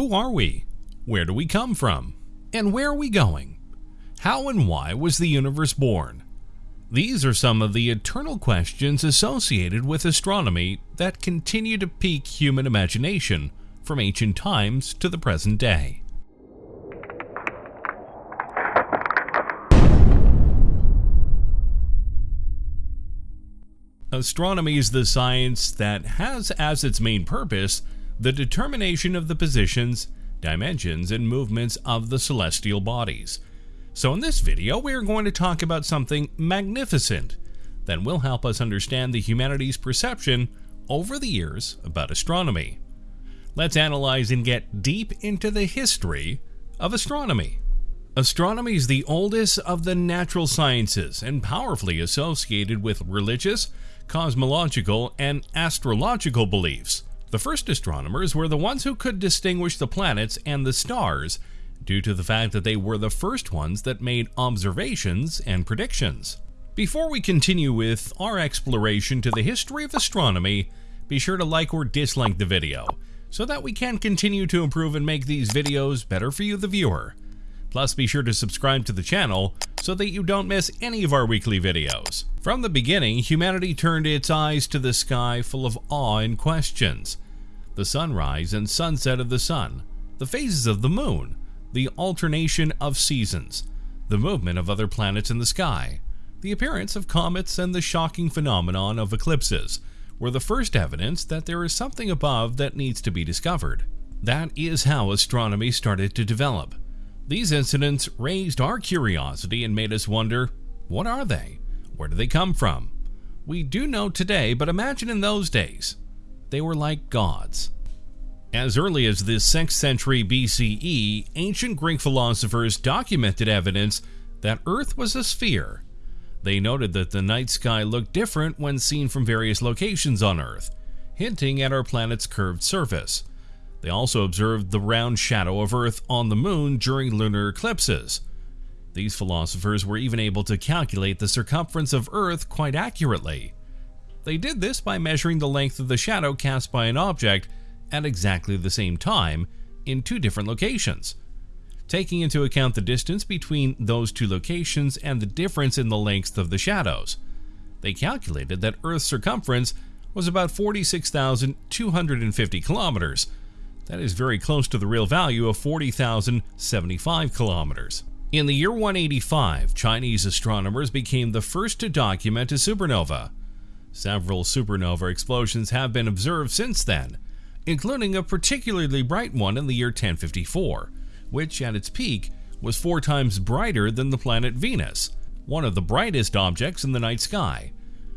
Who are we? Where do we come from? And where are we going? How and why was the universe born? These are some of the eternal questions associated with astronomy that continue to pique human imagination from ancient times to the present day. Astronomy is the science that has as its main purpose the determination of the positions, dimensions, and movements of the celestial bodies. So in this video, we are going to talk about something magnificent that will help us understand the humanity's perception over the years about astronomy. Let's analyze and get deep into the history of astronomy. Astronomy is the oldest of the natural sciences and powerfully associated with religious, cosmological, and astrological beliefs. The first astronomers were the ones who could distinguish the planets and the stars due to the fact that they were the first ones that made observations and predictions. Before we continue with our exploration to the history of astronomy, be sure to like or dislike the video so that we can continue to improve and make these videos better for you the viewer. Plus be sure to subscribe to the channel so that you don't miss any of our weekly videos. From the beginning, humanity turned its eyes to the sky full of awe and questions. The sunrise and sunset of the sun, the phases of the moon, the alternation of seasons, the movement of other planets in the sky, the appearance of comets and the shocking phenomenon of eclipses were the first evidence that there is something above that needs to be discovered. That is how astronomy started to develop. These incidents raised our curiosity and made us wonder, what are they? Where do they come from? We do know today, but imagine in those days. They were like gods. As early as the 6th century BCE, ancient Greek philosophers documented evidence that Earth was a sphere. They noted that the night sky looked different when seen from various locations on Earth, hinting at our planet's curved surface. They also observed the round shadow of Earth on the moon during lunar eclipses. These philosophers were even able to calculate the circumference of Earth quite accurately. They did this by measuring the length of the shadow cast by an object at exactly the same time in two different locations. Taking into account the distance between those two locations and the difference in the length of the shadows, they calculated that Earth's circumference was about 46,250 kilometers, that is very close to the real value of 40,075 kilometers. In the year 185, Chinese astronomers became the first to document a supernova. Several supernova explosions have been observed since then, including a particularly bright one in the year 1054, which at its peak was four times brighter than the planet Venus, one of the brightest objects in the night sky.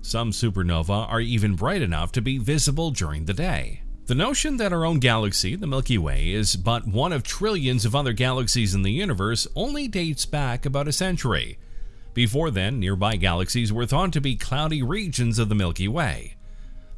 Some supernova are even bright enough to be visible during the day. The notion that our own galaxy, the Milky Way, is but one of trillions of other galaxies in the universe only dates back about a century. Before then, nearby galaxies were thought to be cloudy regions of the Milky Way.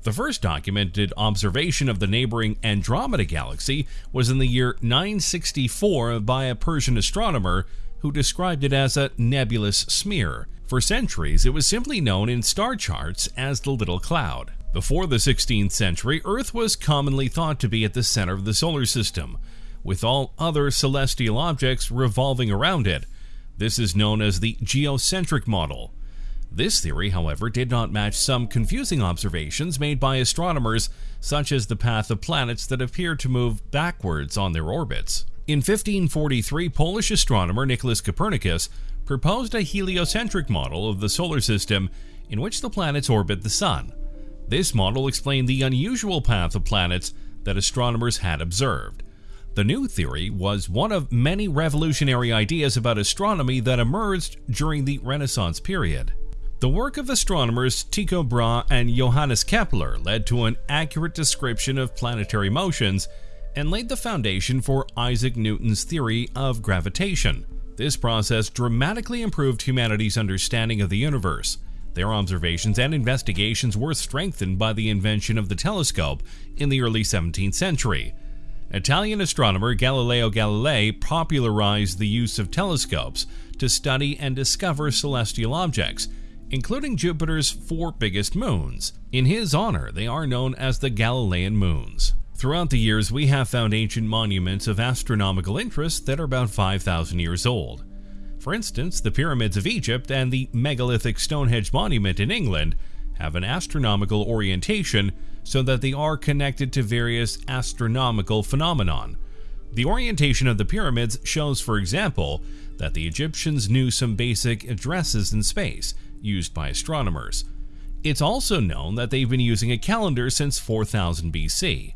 The first documented observation of the neighboring Andromeda galaxy was in the year 964 by a Persian astronomer who described it as a nebulous smear. For centuries, it was simply known in star charts as the Little Cloud. Before the 16th century, Earth was commonly thought to be at the center of the solar system, with all other celestial objects revolving around it. This is known as the geocentric model. This theory, however, did not match some confusing observations made by astronomers, such as the path of planets that appear to move backwards on their orbits. In 1543, Polish astronomer Nicholas Copernicus proposed a heliocentric model of the solar system in which the planets orbit the Sun. This model explained the unusual path of planets that astronomers had observed. The new theory was one of many revolutionary ideas about astronomy that emerged during the Renaissance period. The work of astronomers Tycho Brahe and Johannes Kepler led to an accurate description of planetary motions and laid the foundation for Isaac Newton's theory of gravitation. This process dramatically improved humanity's understanding of the universe. Their observations and investigations were strengthened by the invention of the telescope in the early 17th century. Italian astronomer Galileo Galilei popularized the use of telescopes to study and discover celestial objects, including Jupiter's four biggest moons. In his honor, they are known as the Galilean moons. Throughout the years, we have found ancient monuments of astronomical interest that are about 5,000 years old. For instance, the pyramids of Egypt and the megalithic Stonehenge monument in England have an astronomical orientation so that they are connected to various astronomical phenomenon. The orientation of the pyramids shows, for example, that the Egyptians knew some basic addresses in space used by astronomers. It's also known that they've been using a calendar since 4000 BC.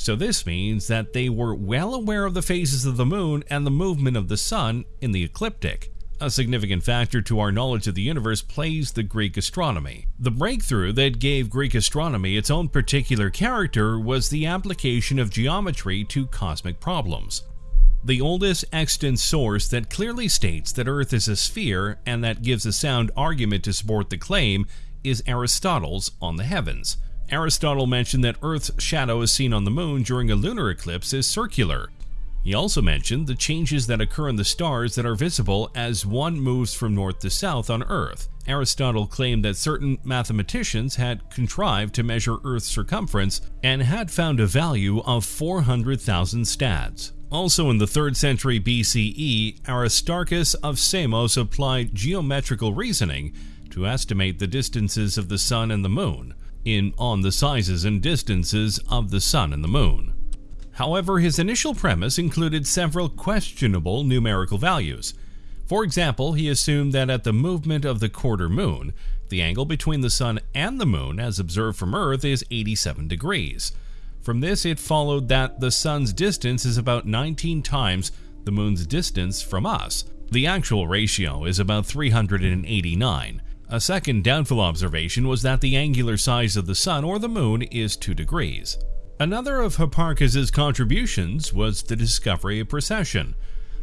So this means that they were well aware of the phases of the moon and the movement of the sun in the ecliptic. A significant factor to our knowledge of the universe plays the Greek astronomy. The breakthrough that gave Greek astronomy its own particular character was the application of geometry to cosmic problems. The oldest extant source that clearly states that Earth is a sphere and that gives a sound argument to support the claim is Aristotle's On the Heavens. Aristotle mentioned that Earth's shadow as seen on the moon during a lunar eclipse is circular. He also mentioned the changes that occur in the stars that are visible as one moves from north to south on Earth. Aristotle claimed that certain mathematicians had contrived to measure Earth's circumference and had found a value of 400,000 stads. Also in the 3rd century BCE, Aristarchus of Samos applied geometrical reasoning to estimate the distances of the sun and the moon in on the sizes and distances of the sun and the moon. However, his initial premise included several questionable numerical values. For example, he assumed that at the movement of the quarter moon, the angle between the sun and the moon as observed from Earth is 87 degrees. From this, it followed that the sun's distance is about 19 times the moon's distance from us. The actual ratio is about 389. A second doubtful observation was that the angular size of the sun or the moon is 2 degrees. Another of Hipparchus's contributions was the discovery of precession,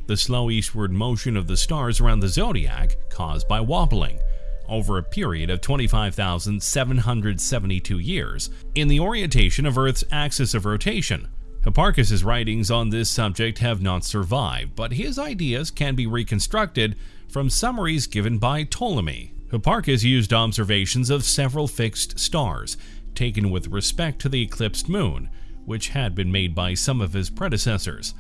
the slow eastward motion of the stars around the zodiac caused by wobbling over a period of 25,772 years in the orientation of Earth's axis of rotation. Hipparchus's writings on this subject have not survived, but his ideas can be reconstructed from summaries given by Ptolemy, Hipparchus used observations of several fixed stars, taken with respect to the eclipsed moon, which had been made by some of his predecessors.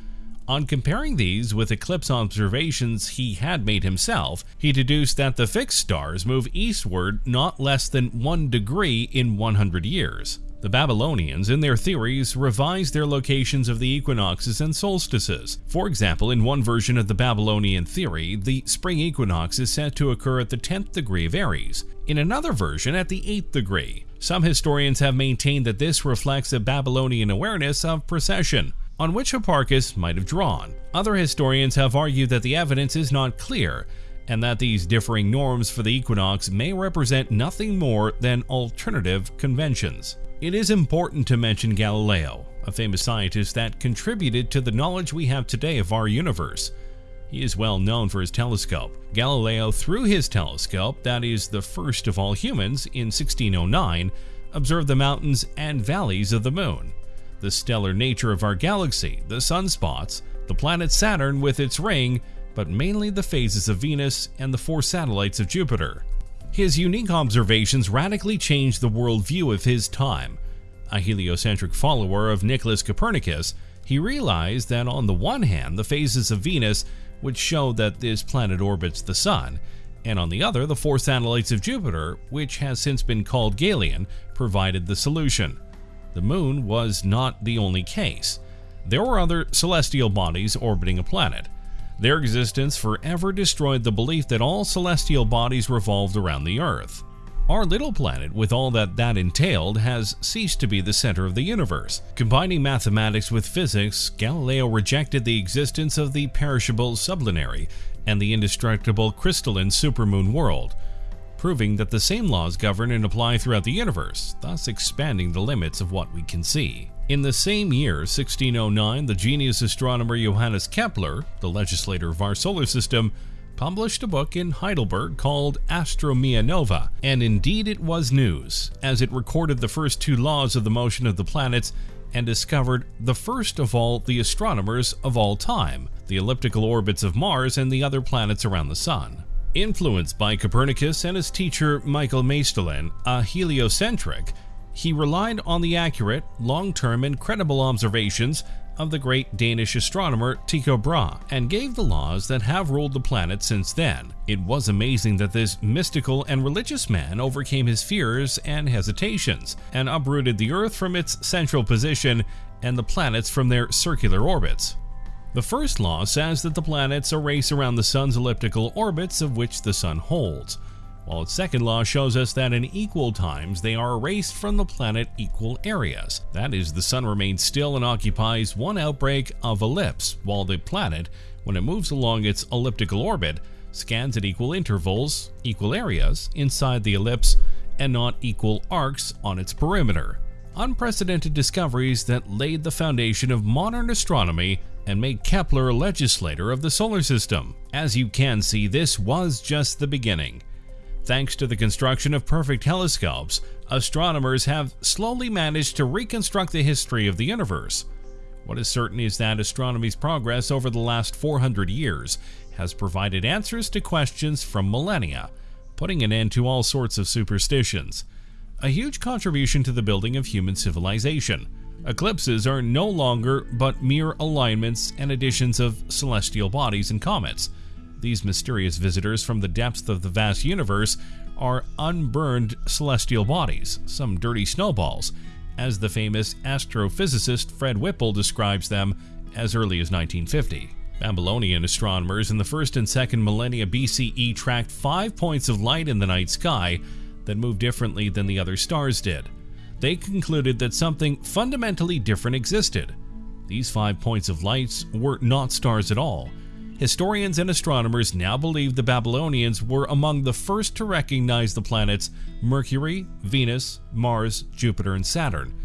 On comparing these with eclipse observations he had made himself, he deduced that the fixed stars move eastward not less than one degree in 100 years. The Babylonians, in their theories, revised their locations of the equinoxes and solstices. For example, in one version of the Babylonian theory, the spring equinox is said to occur at the 10th degree of Aries, in another version at the 8th degree. Some historians have maintained that this reflects a Babylonian awareness of precession, on which Hipparchus might have drawn. Other historians have argued that the evidence is not clear, and that these differing norms for the equinox may represent nothing more than alternative conventions. It is important to mention Galileo, a famous scientist that contributed to the knowledge we have today of our universe. He is well known for his telescope. Galileo, through his telescope, that is the first of all humans, in 1609, observed the mountains and valleys of the moon, the stellar nature of our galaxy, the sunspots, the planet Saturn with its ring, but mainly the phases of Venus and the four satellites of Jupiter. His unique observations radically changed the worldview of his time. A heliocentric follower of Nicholas Copernicus, he realized that on the one hand, the phases of Venus would show that this planet orbits the Sun, and on the other, the four satellites of Jupiter, which has since been called Galilean, provided the solution. The Moon was not the only case. There were other celestial bodies orbiting a planet, their existence forever destroyed the belief that all celestial bodies revolved around the Earth. Our little planet, with all that that entailed, has ceased to be the center of the universe. Combining mathematics with physics, Galileo rejected the existence of the perishable sublunary and the indestructible crystalline supermoon world, proving that the same laws govern and apply throughout the universe, thus expanding the limits of what we can see. In the same year, 1609, the genius astronomer Johannes Kepler, the legislator of our solar system, published a book in Heidelberg called Astronomia Nova, and indeed it was news, as it recorded the first two laws of the motion of the planets and discovered the first of all the astronomers of all time, the elliptical orbits of Mars and the other planets around the Sun. Influenced by Copernicus and his teacher Michael Maestlin, a heliocentric, he relied on the accurate, long-term and credible observations of the great Danish astronomer Tycho Brahe and gave the laws that have ruled the planet since then. It was amazing that this mystical and religious man overcame his fears and hesitations and uprooted the Earth from its central position and the planets from their circular orbits. The first law says that the planets are race around the Sun's elliptical orbits of which the Sun holds while its second law shows us that in equal times they are erased from the planet equal areas. That is, the Sun remains still and occupies one outbreak of ellipse, while the planet, when it moves along its elliptical orbit, scans at equal intervals, equal areas, inside the ellipse, and not equal arcs on its perimeter. Unprecedented discoveries that laid the foundation of modern astronomy and made Kepler a legislator of the solar system. As you can see, this was just the beginning. Thanks to the construction of perfect telescopes, astronomers have slowly managed to reconstruct the history of the universe. What is certain is that astronomy's progress over the last 400 years has provided answers to questions from millennia, putting an end to all sorts of superstitions. A huge contribution to the building of human civilization. Eclipses are no longer but mere alignments and additions of celestial bodies and comets. These mysterious visitors from the depths of the vast universe are unburned celestial bodies, some dirty snowballs, as the famous astrophysicist Fred Whipple describes them as early as 1950. Babylonian astronomers in the first and second millennia BCE tracked five points of light in the night sky that moved differently than the other stars did. They concluded that something fundamentally different existed. These five points of lights were not stars at all, Historians and astronomers now believe the Babylonians were among the first to recognize the planets Mercury, Venus, Mars, Jupiter, and Saturn,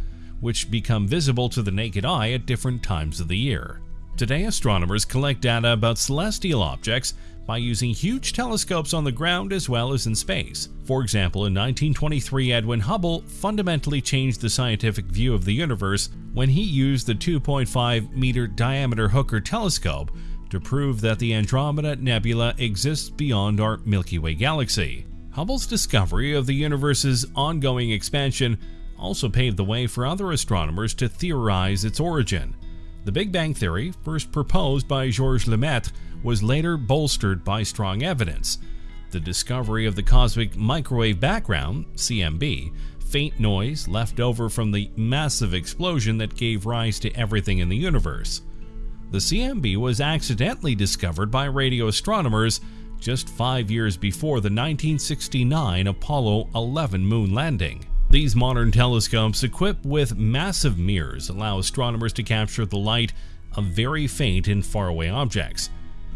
which become visible to the naked eye at different times of the year. Today, astronomers collect data about celestial objects by using huge telescopes on the ground as well as in space. For example, in 1923, Edwin Hubble fundamentally changed the scientific view of the universe when he used the 2.5 meter diameter Hooker telescope to prove that the Andromeda Nebula exists beyond our Milky Way galaxy. Hubble's discovery of the universe's ongoing expansion also paved the way for other astronomers to theorize its origin. The Big Bang Theory, first proposed by Georges Lemaitre, was later bolstered by strong evidence. The discovery of the cosmic microwave background, CMB, faint noise left over from the massive explosion that gave rise to everything in the universe. The CMB was accidentally discovered by radio astronomers just five years before the 1969 Apollo 11 moon landing. These modern telescopes equipped with massive mirrors allow astronomers to capture the light of very faint and faraway objects.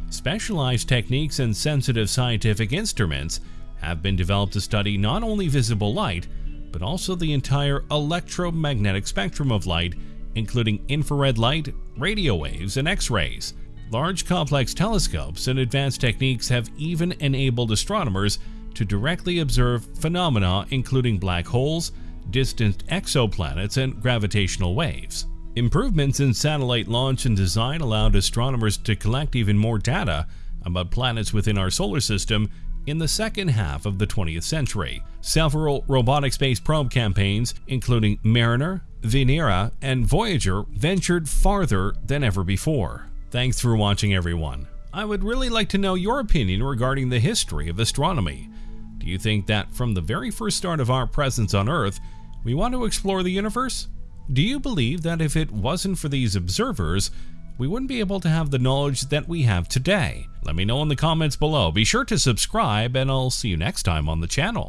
Specialized techniques and sensitive scientific instruments have been developed to study not only visible light, but also the entire electromagnetic spectrum of light including infrared light, radio waves, and X-rays. Large complex telescopes and advanced techniques have even enabled astronomers to directly observe phenomena including black holes, distant exoplanets, and gravitational waves. Improvements in satellite launch and design allowed astronomers to collect even more data about planets within our solar system in the second half of the 20th century. Several robotic space probe campaigns, including Mariner, Venera, and Voyager, ventured farther than ever before. Thanks for watching, everyone. I would really like to know your opinion regarding the history of astronomy. Do you think that from the very first start of our presence on Earth, we want to explore the universe? Do you believe that if it wasn't for these observers, we wouldn't be able to have the knowledge that we have today. Let me know in the comments below. Be sure to subscribe, and I'll see you next time on the channel.